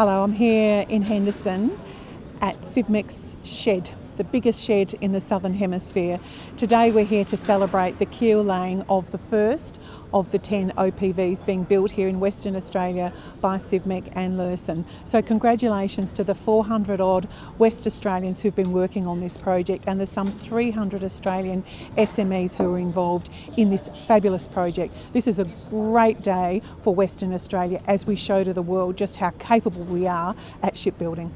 Hello, I'm here in Henderson at Civmec's shed, the biggest shed in the Southern Hemisphere. Today we're here to celebrate the keel laying of the first of the 10 OPVs being built here in Western Australia by Civmec and Luerssen. So congratulations to the 400 odd West Australians who've been working on this project and there's some 300 Australian SMEs who are involved in this fabulous project. This is a great day for Western Australia as we show to the world just how capable we are at shipbuilding.